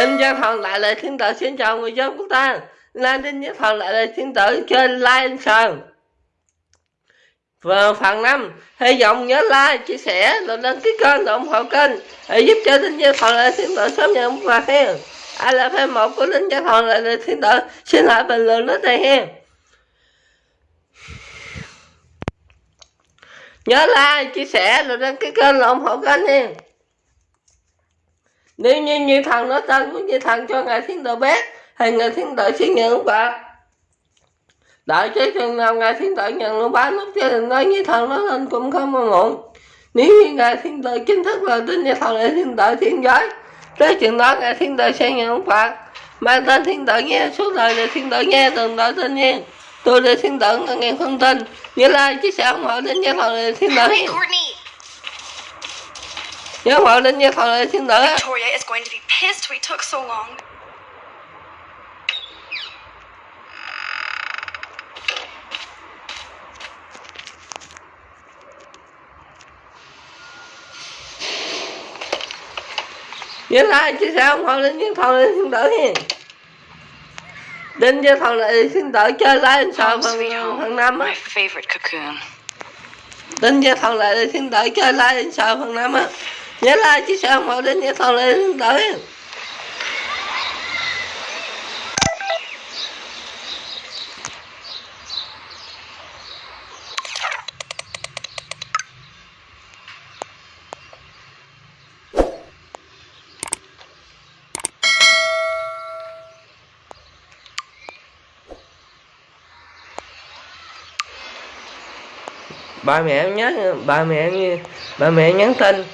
Đinh Văn Thần lại là thiên tử xin chào người dân quốc ta Lan Đinh Văn Thần lại là thiên tử trên like Sơn. Và phần năm, hy vọng nhớ like chia sẻ rồi đăng ký kênh ủng hộ kênh để giúp cho Đinh gia Thần lại thiên tử sớm nhận quà hen ai là fan một của Đinh gia Thần lại là thiên tử xin hãy bình luận nó đây hen. Nhớ like chia sẻ rồi đăng ký kênh ủng hộ kênh hen nếu như như thần nói tên của như thần cho ngài thiên tử bé thì ngài thiên tử sẽ nhận phạt đợi chứ chừng nào ngài thiên tử nhận luôn bán lúc cho đừng nói như thần nói lên cũng không mà muộn nếu như ngài thiên tử chính thức là tin như thần là thiên tử thiên giới, tới chừng đó ngài thiên tử sẽ nhận phạt mang tên thiên tử nghe suốt đời là thiên tử nghe, từng đợi tên nghe. Tôi là thiên tử nghe không tin. Như lai chia sẻ ủng hộ đến như thần là thiên tử. Giáo lên đến với lên thiên nữ. Victoria is going to be pissed we took so long. Nhớ lại chứ sao không lên với thần lên thiên tử nha Đến với thần lại thiên tử chơi lái anh sao phần, phần 5 á Đến với thần lại thiên tử chơi lái anh sao phần 5 á nhớ là chứ sao mà đến nhớ thôi lên tới ba mẹ nhớ ba mẹ ba mẹ nhắn tin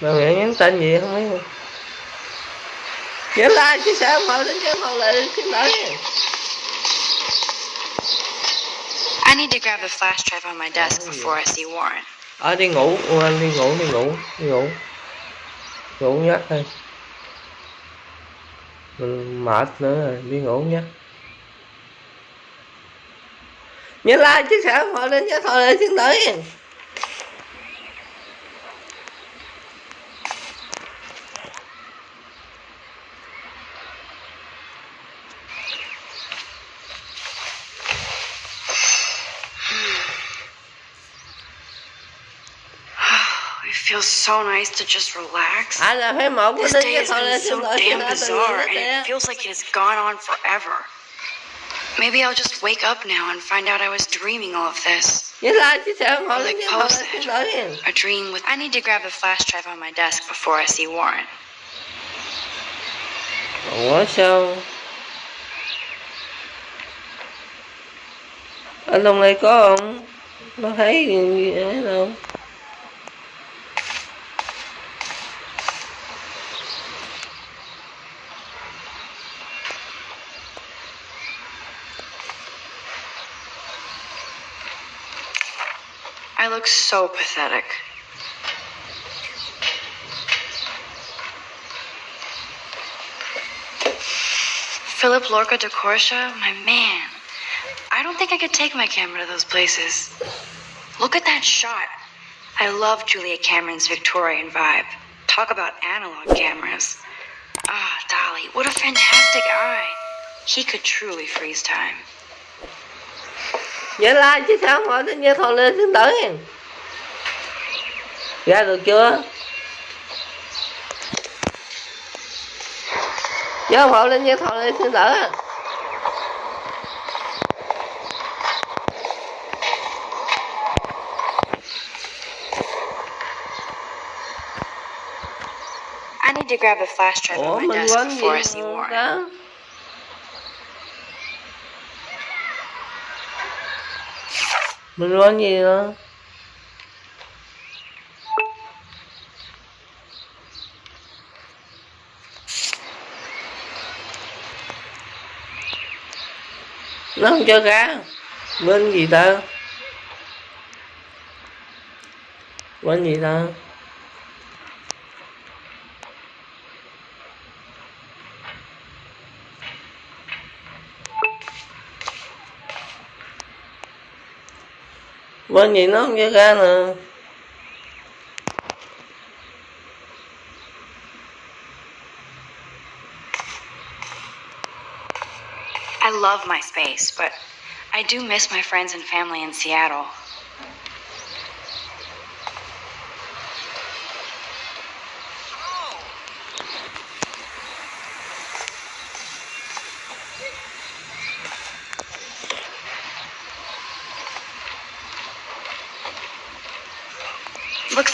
ba mẹ nhắn tin gì không biết. Nhớ like chia sẻ ủng hộ đến cho phần lại xin lỗi I need to grab the flash drive on my desk before I see Warren. ờ đi ngủ anh đi ngủ đi ngủ đi ngủ. Ngủ nhắc thôi mình mệt nữa rồi đi ngủ nhé. Nhớ like chia sẻ ủng hộ đến cho lại xin lỗi feels so nice to just relax. ai là fan một của This day has been so damn bizarre, and it feels like it has gone on forever. Maybe I'll just wake up now and find out I was dreaming all of this. nhớ like chia sẻ ủng hộ Or like cho phần post lại xin it. lỗi A dream with. I need to grab the flash drive on my desk before I see Warren. ủa sao anh hôm nay có không nó thấy gì ấy đâu I look so pathetic. Philip Lorca diCorcia, my man. I don't think I could take my camera to those places. Look at that shot. I love Julia Cameron's Victorian vibe. Talk about analog cameras. Ah, Dolly, what a fantastic eye. He could truly freeze time. nhớ like chứ sao? Hỏi nó nhớ thò lên xuống tới. Ra được chưa? Nhớ hộ lên nhớ thò lên xin đỡ I need to grab a flash drive on my desk before I see more. Mình nói gì nữa nó không cho cá. Bên gì ta? Quên gì ta? Nó I love my space, but I do miss my friends and family in Seattle.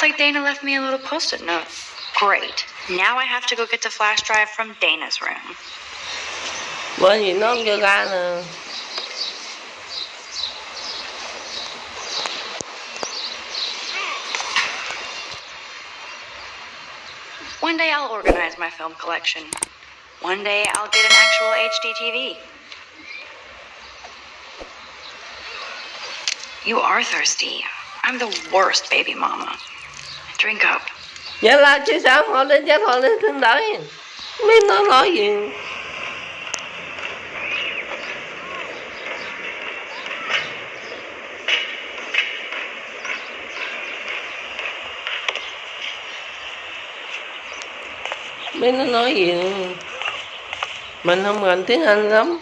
Like Dana left me a little post it note. Great. Now I have to go get the flash drive from Dana's room. bởi vì nó không cho ra nè One day I'll organize my film collection. One day I'll get an actual HD TV. You are thirsty. I'm the worst baby mama. Drink up. vậy là chứ sao họ lên chết họ lên xin đợi biết nó nói gì biết nó nói gì nữa. mình không rành tiếng anh lắm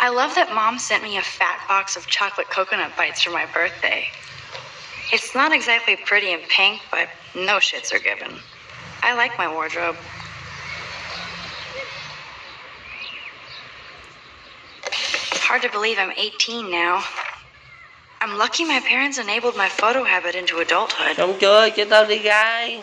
I love that mom sent me a fat box of chocolate coconut bites for my birthday. It's not exactly pretty and pink, but no shits are given. I like my wardrobe. Hard to believe I'm 18 now. I'm lucky my parents enabled my photo habit into adulthood. xong chưa cho tao đi gai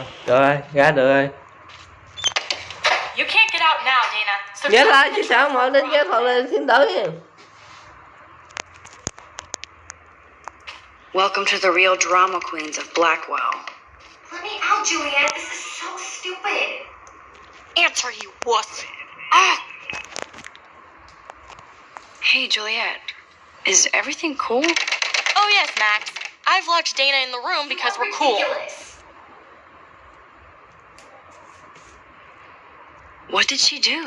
rồi được rồi ra được rồi You can't get out now, Dana. So Nhớ tell lại me chứ the sao truth. mà lên chết họ lên xin đợi Welcome to the real drama queens of Blackwell. Let me out, Juliet. This is so stupid. Answer, you wuss. Ah! Hey, Juliet. Is everything cool? Oh, yes, Max. I've locked Dana in the room because we're cool. What did she do?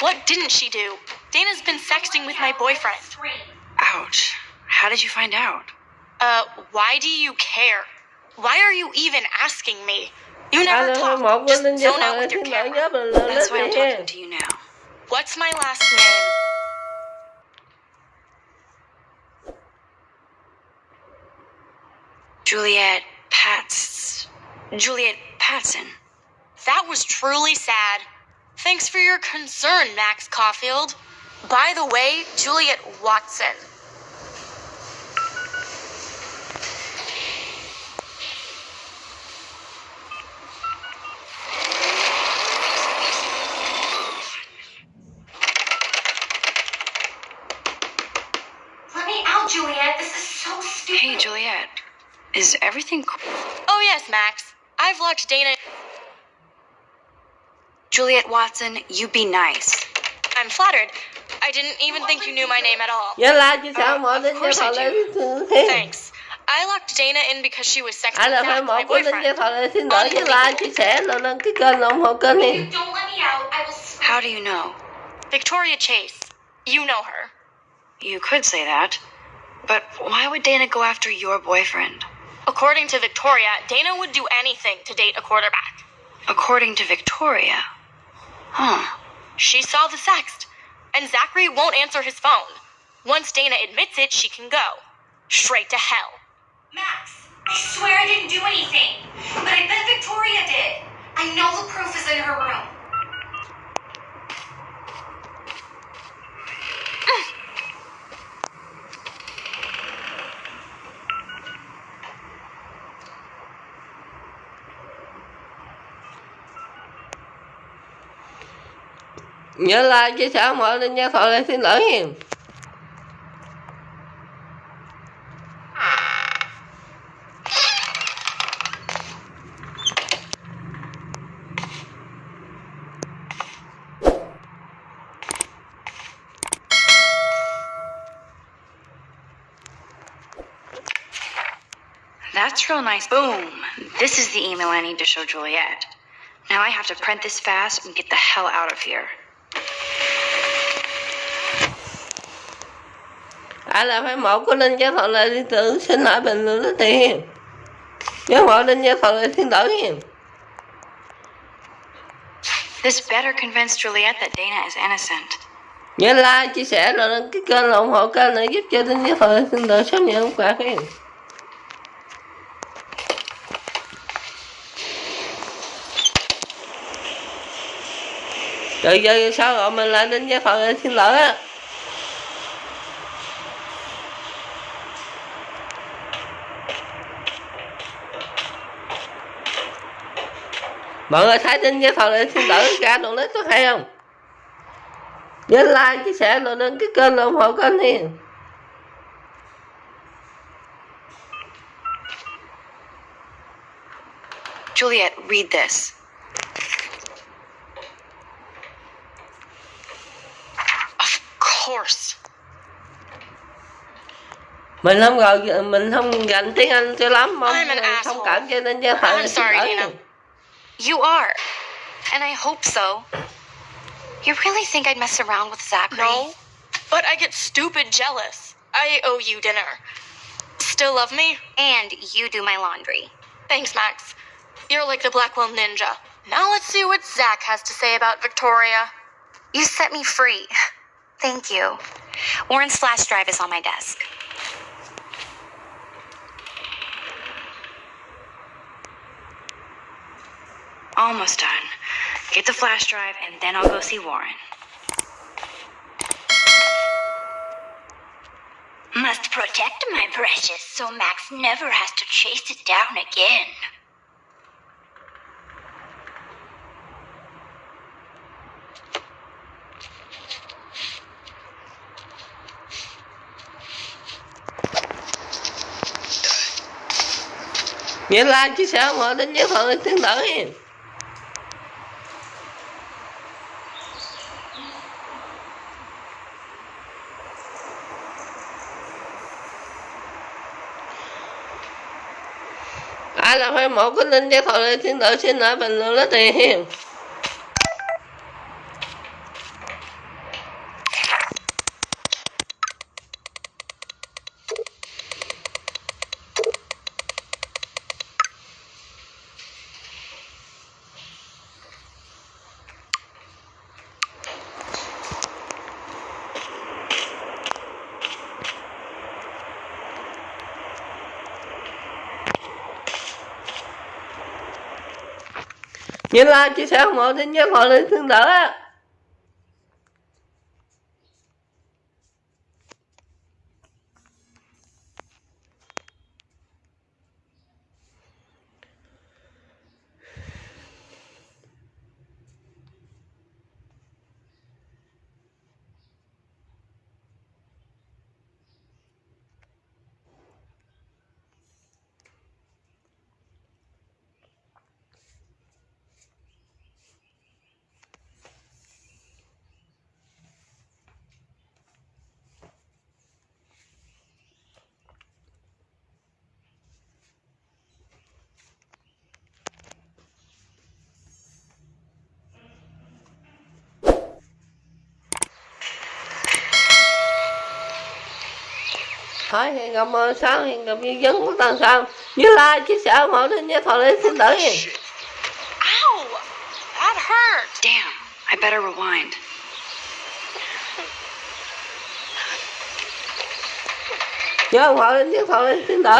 What didn't she do? Dana's been sexting with my boyfriend. Ouch. How did you find out? Uh, why do you care? Why are you even asking me? You à never lên talk. một lên Just zone out with your camera. nhớ mình lên That's why I'm talking to you now. What's my last name? Juliet Pats. Juliet Patson. That was truly sad. Thanks for your concern, Max Caulfield. By the way, Juliet Watson. Let me out, Juliet. This is so stupid. Hey, Juliet. Is everything cool? Oh, yes, Max. I've locked Dana. Juliet Watson, you be nice. I'm flattered. I didn't even think you knew my name at all. nhớ lại chứ sao Uh, mà of lên chết course I do. Thanks. I locked Dana in because she was sexting à là Zach, phải my một của lên chết boyfriend. họ lên xin đợi với like chia sẻ rồi lên cái kênh ủng hộ kênh đi Don't let me out. How do you know? Victoria Chase. You know her. You could say that. But why would Dana go after your boyfriend? According to Victoria, Dana would do anything to date a quarterback. According to Victoria. Huh. She saw the sext, and Zachary won't answer his phone. Once Dana admits it, she can go. Straight to hell. Max, I swear I didn't do anything. But I bet Victoria did. I know the proof is in her room. Nhớ like chia sẻ hộ lên xin lỗi nha That's real nice. Boom. This is the email I need to show Juliet. Now I have to print this fast and get the hell out of here. Ai là phải một của linh giáo thọ lệ điện tử xin lại bình luận lấy tiền nhớ ủng hộ linh giáo thọ lệ thiên tử This better convince Juliet that Dana is innocent. nhớ like chia sẻ rồi đăng ký kênh là ủng hộ kênh để giúp cho linh giáo thọ lệ thiên tử sớm nhận quà nha rồi giờ sao gọi mình lại linh giáo lệ thiên tử á mọi người thấy tin với thọ lệ thiên tử ra đoạn clip có hay không nhớ like chia sẻ rồi đăng ký kênh ủng hộ kênh nha Juliet, read this. Of course. mình không gọi mình không gành tiếng anh cho lắm mong asshole. cảm cho nên với thọ I'm sorry, Nina. You are. And I hope so. You really think I'd mess around with Zachary? No. But I get stupid jealous. I owe you dinner. Still love me? And you do my laundry. Thanks, Max. You're like the Blackwell Ninja. Now let's see what Zach has to say about Victoria. You set me free. Thank you. Warren's flash drive is on my desk. Almost done. Get the flash drive, and then I'll go see Warren. Must protect my precious so Max never has to chase it down again. like chia sẻ ủng hộ đến với thọ lệ thiên ai là phải một cái linh giới thiệu lên xin lỗi xin lỗi bình luận đó tiền nhớ like chia sẻ ủng hộ tin nhớ hội lên thương đỡ á hỏi hiền gặp sao hiền gặp như vấn của tần sao như lai chia sẻ mọi thứ nhớ thọ lên xin tử! That hurt! Damn! I better rewind. nhớ thọ lên nhớ thọ lên xin tử